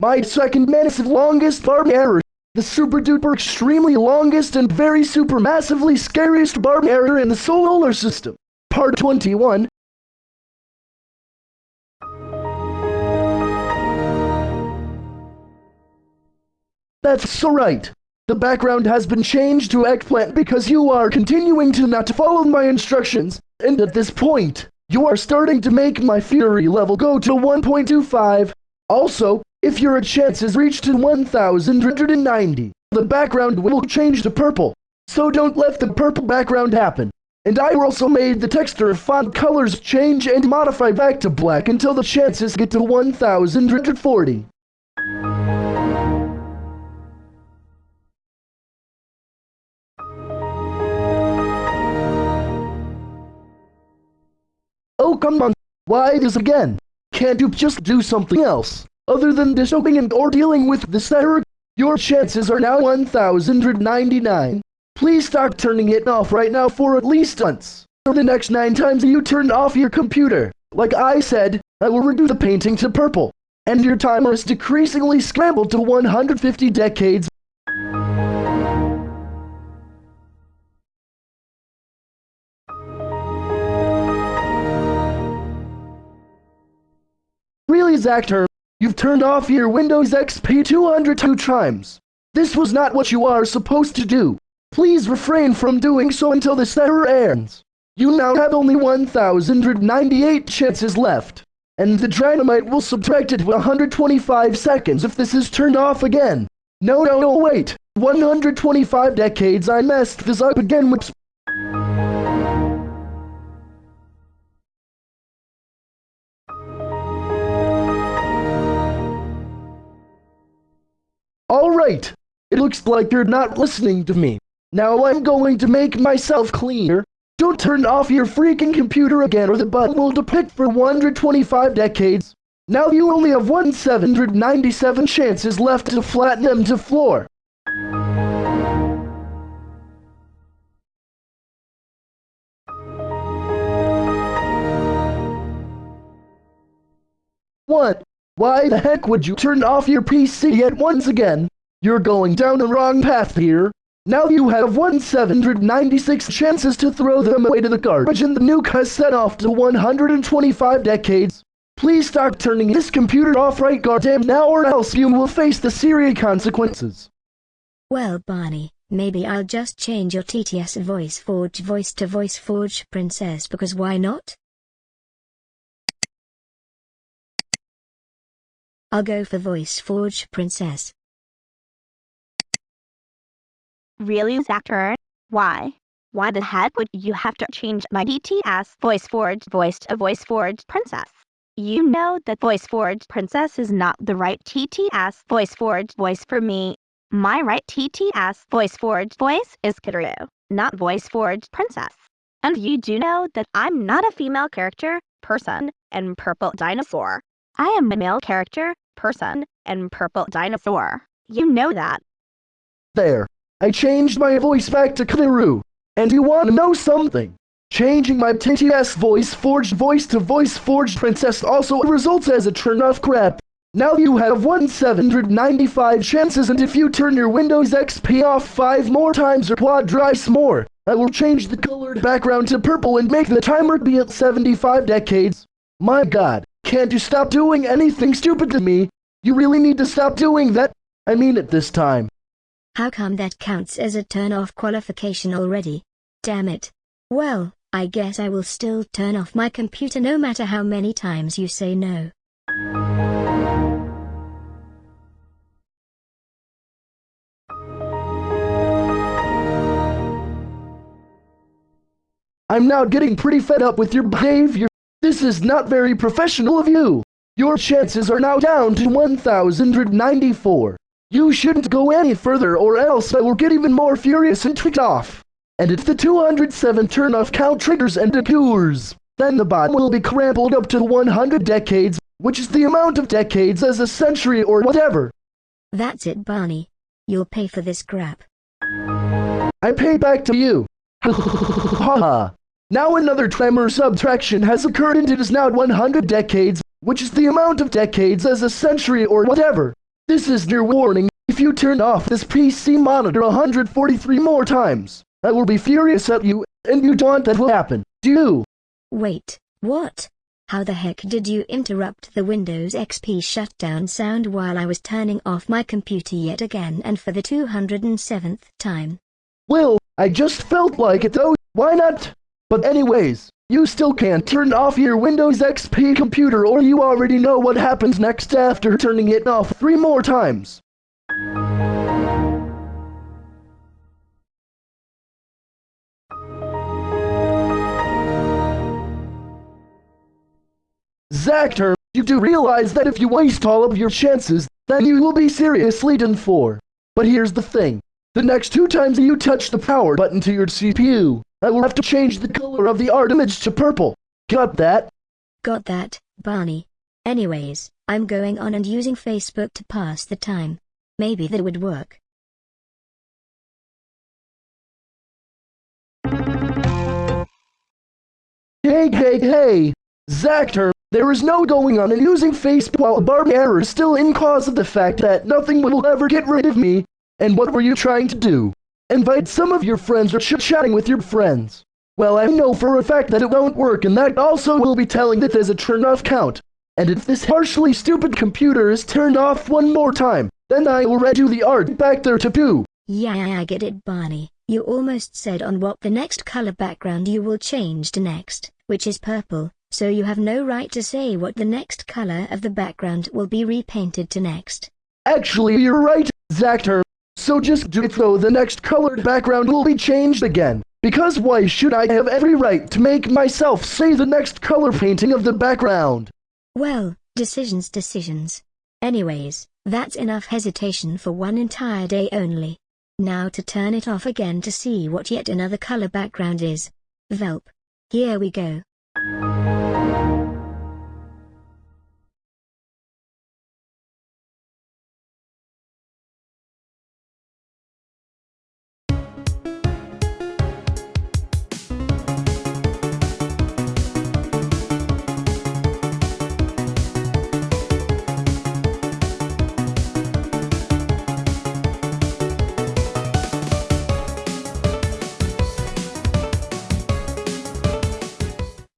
My second massive longest barb error. The super duper extremely longest and very super massively scariest barb error in the solar system. Part 21. That's so right. The background has been changed to eggplant because you are continuing to not follow my instructions, and at this point, you are starting to make my fury level go to 1.25. Also, if your chance is reached to 1190, the background will change to purple. So don't let the purple background happen. And I also made the texture of font colors change and modify back to black until the chances get to 1140. Oh, come on. Why this again? Can't you just do something else? Other than disobeying and or dealing with this error, your chances are now 1,099. Please start turning it off right now for at least once. For the next nine times you turn off your computer. Like I said, I will redo the painting to purple. And your timer is decreasingly scrambled to 150 decades. Really, Zactor, you've turned off your Windows XP 202 times. This was not what you are supposed to do. Please refrain from doing so until this error ends. You now have only 1,098 chances left, and the dynamite will subtract it 125 seconds if this is turned off again. No, no, no, wait. 125 decades I messed this up again with... Alright, it looks like you're not listening to me. Now I'm going to make myself clear. Don't turn off your freaking computer again or the button will depict for 125 decades. Now you only have 1,797 chances left to flatten them to floor. What? Why the heck would you turn off your PC yet once again? You're going down the wrong path here. Now you have 1,796 chances to throw them away to the garbage and the nuke has set off to 125 decades. Please start turning this computer off right goddamn now or else you will face the serious consequences. Well Barney, maybe I'll just change your TTS voice forge voice to voice forge princess because why not? I'll go for voice forge princess. Really, Zactor? Why? Why the heck would you have to change my TTS voice forge voice to voice forge princess? You know that voice forge princess is not the right TTS voice forge voice for me. My right TTS voice forge voice is Kidaroo, not voice forge princess. And you do know that I'm not a female character, person, and purple dinosaur. I am a male character, person, and purple dinosaur. You know that. There. I changed my voice back to Kidaroo. And you want to know something? Changing my TTS voice forged voice to voice forged princess also results as a turn off crap. Now you have 1795 chances and if you turn your Windows XP off 5 more times or quadrice more, I will change the colored background to purple and make the timer be at 75 decades. My god, can't you stop doing anything stupid to me? You really need to stop doing that. I mean it this time. How come that counts as a turn-off qualification already? Damn it. Well, I guess I will still turn off my computer no matter how many times you say no. I'm now getting pretty fed up with your behavior. This is not very professional of you. Your chances are now down to 1,094. You shouldn't go any further or else I will get even more furious and tweet off. And if the 207 turn-off count triggers and occurs, then the bot will be crumpled up to 100 decades, which is the amount of decades as a century or whatever. That's it Barney. You'll pay for this crap. I pay back to you. Haha. now another tremor subtraction has occurred and it is now 100 decades, which is the amount of decades as a century or whatever. This is your warning. If you turn off this PC monitor 143 more times, I will be furious at you, and you don't that will happen, do you? Wait, what? How the heck did you interrupt the Windows XP shutdown sound while I was turning off my computer yet again and for the 207th time? Well, I just felt like it though, why not? But anyways, you still can't turn off your Windows XP computer or you already know what happens next after turning it off three more times. Zactor, you do realize that if you waste all of your chances, then you will be seriously done for. But here's the thing. The next two times you touch the power button to your CPU, I will have to change the color of the art image to purple. Got that? Got that, Barney. Anyways, I'm going on and using Facebook to pass the time. Maybe that would work. Hey, hey, hey! Zactor, there is no going on and using Facebook while Barney error is still in cause of the fact that nothing will ever get rid of me. And what were you trying to do? Invite some of your friends or chit-chatting with your friends. Well, I know for a fact that it won't work and that also will be telling that there's a turn-off count. And if this harshly stupid computer is turned off one more time, then I will redo the art back there to poo. Yeah, I get it, Barney. You almost said on what the next color background you will change to next, which is purple, so you have no right to say what the next color of the background will be repainted to next. Actually, you're right, Zactor. So just do it though the next colored background will be changed again. Because why should I have every right to make myself say the next color painting of the background? Well, decisions decisions. Anyways, that's enough hesitation for one entire day only. Now to turn it off again to see what yet another color background is. Velp. Here we go.